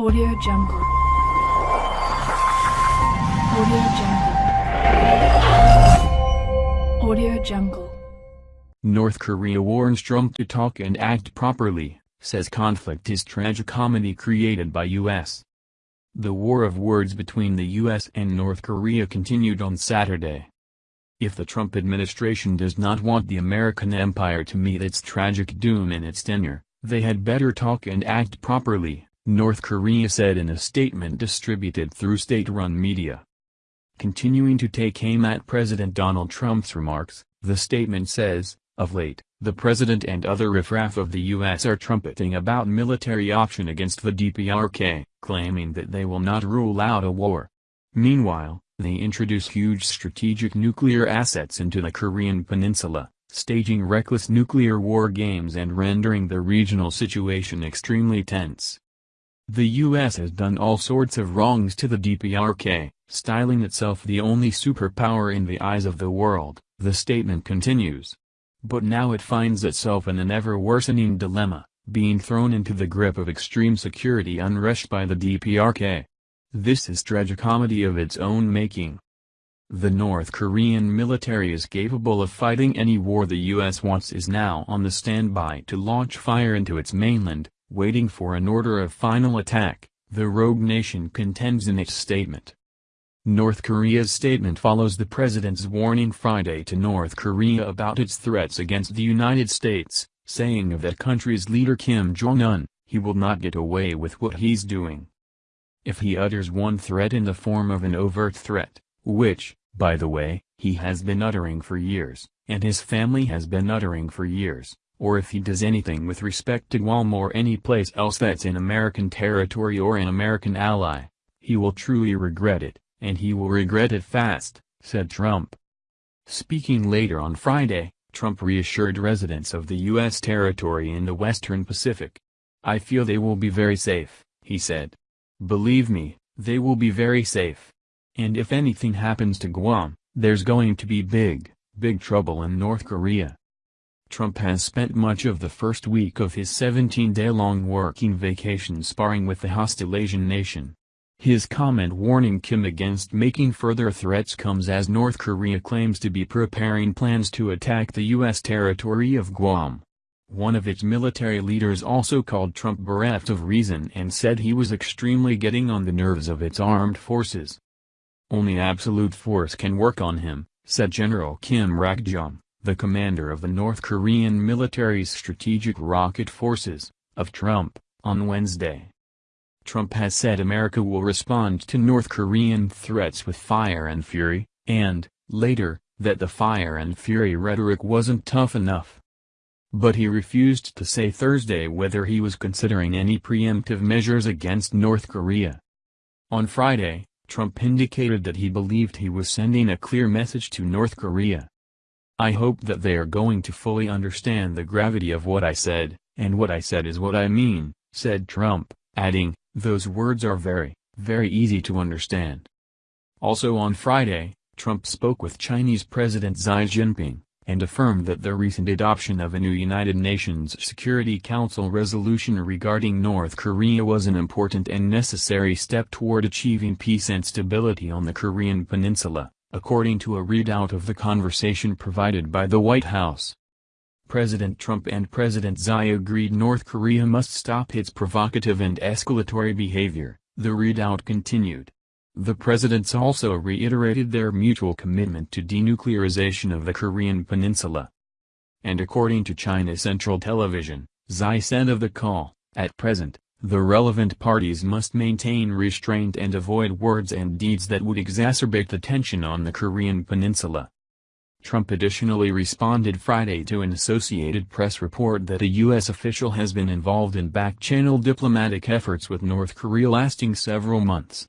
Audio Jungle. Audio Jungle. Audio Jungle. North Korea warns Trump to talk and act properly, says conflict is tragicomedy created by U.S. The war of words between the U.S. and North Korea continued on Saturday. If the Trump administration does not want the American empire to meet its tragic doom in its tenure, they had better talk and act properly, North Korea said in a statement distributed through state-run media. Continuing to take aim at President Donald Trump's remarks, the statement says, of late, the president and other riffraff of the U.S. are trumpeting about military option against the DPRK, claiming that they will not rule out a war. Meanwhile, they introduce huge strategic nuclear assets into the Korean peninsula, staging reckless nuclear war games and rendering the regional situation extremely tense. The U.S. has done all sorts of wrongs to the DPRK, styling itself the only superpower in the eyes of the world, the statement continues. But now it finds itself in an ever-worsening dilemma, being thrown into the grip of extreme security unrest by the DPRK. This is tragicomedy of its own making. The North Korean military is capable of fighting any war the U.S. wants is now on the standby to launch fire into its mainland, waiting for an order of final attack, the rogue nation contends in its statement. North Korea's statement follows the president's warning Friday to North Korea about its threats against the United States, saying of that country's leader Kim Jong-un, he will not get away with what he's doing. If he utters one threat in the form of an overt threat, which, by the way, he has been uttering for years, and his family has been uttering for years, or if he does anything with respect to Guam or any place else that's in American territory or an American ally, he will truly regret it, and he will regret it fast, said Trump. Speaking later on Friday, Trump reassured residents of the U.S. territory in the Western Pacific. I feel they will be very safe, he said. Believe me, they will be very safe. And if anything happens to Guam, there's going to be big, big trouble in North Korea. Trump has spent much of the first week of his 17-day-long working vacation sparring with the hostile Asian nation. His comment warning Kim against making further threats comes as North Korea claims to be preparing plans to attack the U.S. territory of Guam. One of its military leaders also called Trump bereft of reason and said he was extremely getting on the nerves of its armed forces. Only absolute force can work on him, said General Kim Rak-gyom, the commander of the North Korean military's strategic rocket forces, of Trump, on Wednesday. Trump has said America will respond to North Korean threats with fire and fury, and, later, that the fire and fury rhetoric wasn't tough enough. But he refused to say Thursday whether he was considering any preemptive measures against North Korea. On Friday, Trump indicated that he believed he was sending a clear message to North Korea. I hope that they are going to fully understand the gravity of what I said, and what I said is what I mean, said Trump, adding, those words are very, very easy to understand. Also on Friday, Trump spoke with Chinese President Xi Jinping and affirmed that the recent adoption of a new United Nations Security Council resolution regarding North Korea was an important and necessary step toward achieving peace and stability on the Korean peninsula, according to a readout of the conversation provided by the White House. President Trump and President Xi agreed North Korea must stop its provocative and escalatory behavior, the readout continued. The presidents also reiterated their mutual commitment to denuclearization of the Korean peninsula. And according to China Central Television, Xi said of the call, at present, the relevant parties must maintain restraint and avoid words and deeds that would exacerbate the tension on the Korean peninsula. Trump additionally responded Friday to an Associated Press report that a U.S. official has been involved in back-channel diplomatic efforts with North Korea lasting several months.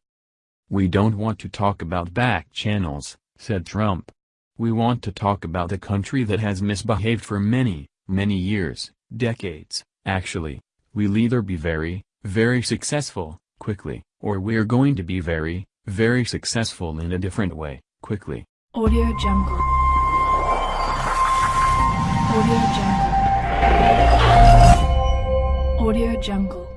We don't want to talk about back channels, said Trump. We want to talk about a country that has misbehaved for many, many years, decades, actually. We'll either be very, very successful, quickly, or we're going to be very, very successful in a different way, quickly. Audio Jungle. Audio Jungle. Audio Jungle.